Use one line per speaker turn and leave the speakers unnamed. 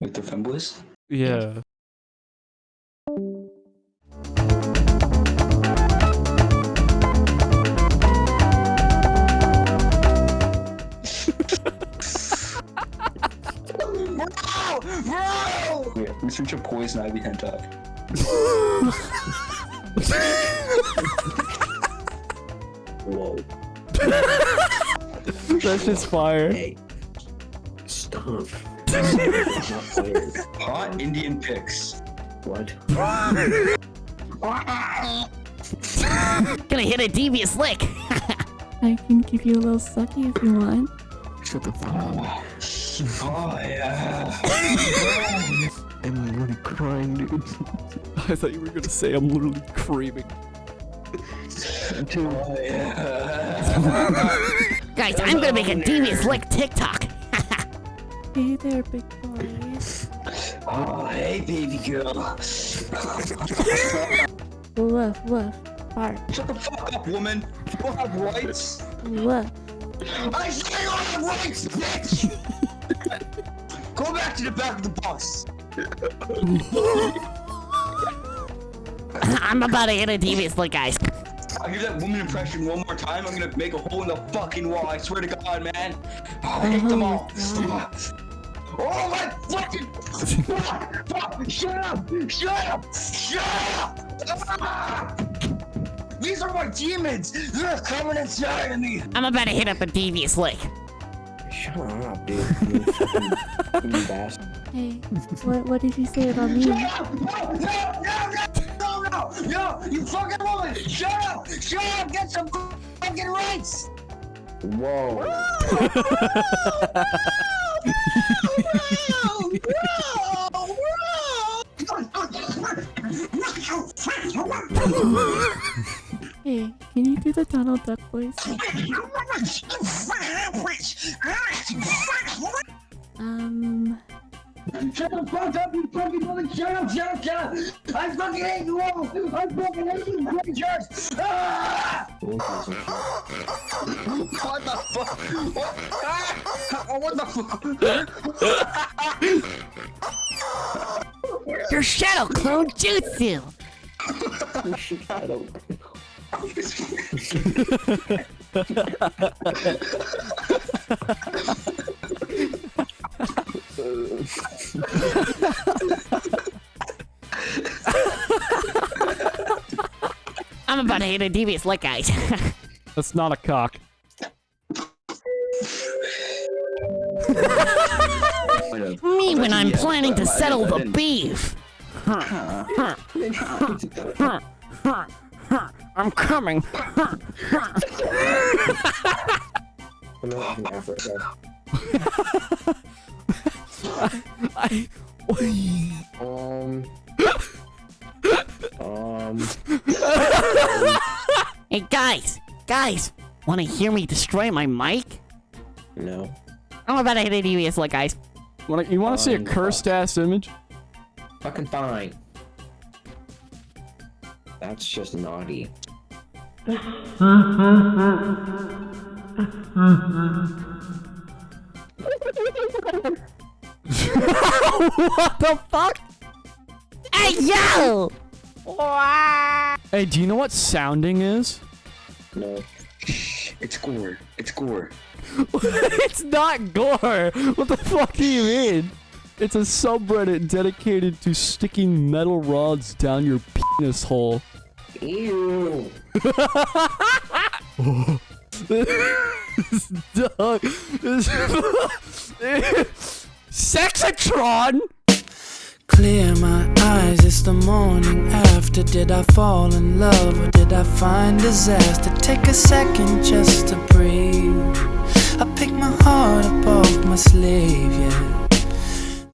With the femboys?
Yeah.
Bro! Bro! Yeah, we switch a poison ivy hentai.
Whoa.
That's just fire.
Hey.
Hot Indian pics.
What?
Gonna hit a devious lick.
I can give you a little sucky if you want.
Shut the fuck up.
Oh yeah.
I'm literally crying, dude.
I thought you were gonna say I'm literally creaming.
Oh yeah.
Guys, I'm gonna make a devious lick TikTok.
Hey there, big boy.
Oh hey baby girl.
Woof, woof. Bark.
Shut the fuck up, woman. You don't have rights.
Woof.
I say you don't have rights, bitch. Go back to the back of the bus.
I'm about to hit a devious lick, guys.
I'll give that woman impression one more time. I'm gonna make a hole in the fucking wall. I swear to God, man. Oh, I hate them all. Oh my fucking fuck! Fuck! Shut up! Shut up! Shut up! Ah! These are my demons! They're coming inside of me!
I'm about to hit up a devious lick.
Shut up, dude. You fucking bastard.
Hey, what what did you say about me?
Shut up! No! No! No! No! No! No! You fucking woman! Shut up! Shut up! Get some fucking rights!
Whoa.
Hey, can you do the Donald Duck voice? Um,
Shut the fuck up, you fucking woman! Shut up, shut up, shut up! I fucking hate you all! I fucking hate you, creatures! Ah! What the fuck? What? Ah! Oh, what the fuck?
Your shadow clone jutsu.
Shadow.
I'm about to hit a devious lick, guys.
That's not a cock.
Me when I'm planning to settle the beef. I'm coming.
I'm not in Africa.
I.
Um. Um.
Hey guys, guys, wanna hear me destroy my mic?
No.
I'm about to hit a devious lick, guys.
Wanna, you want to see a
Fine.
cursed ass image?
Fucking fine. That's just naughty.
what the fuck?
Hey yo!
Hey, do you know what sounding is?
No.
It's gore. It's gore.
it's not gore. What the fuck do you mean? It's a subreddit dedicated to sticking metal rods down your penis hole.
Ew.
This dog. This Sexatron.
Clear my eyes, it's the morning after. Did I fall in love or did I find disaster? Take a second just to breathe. I pick my heart up off my sleeve, yeah.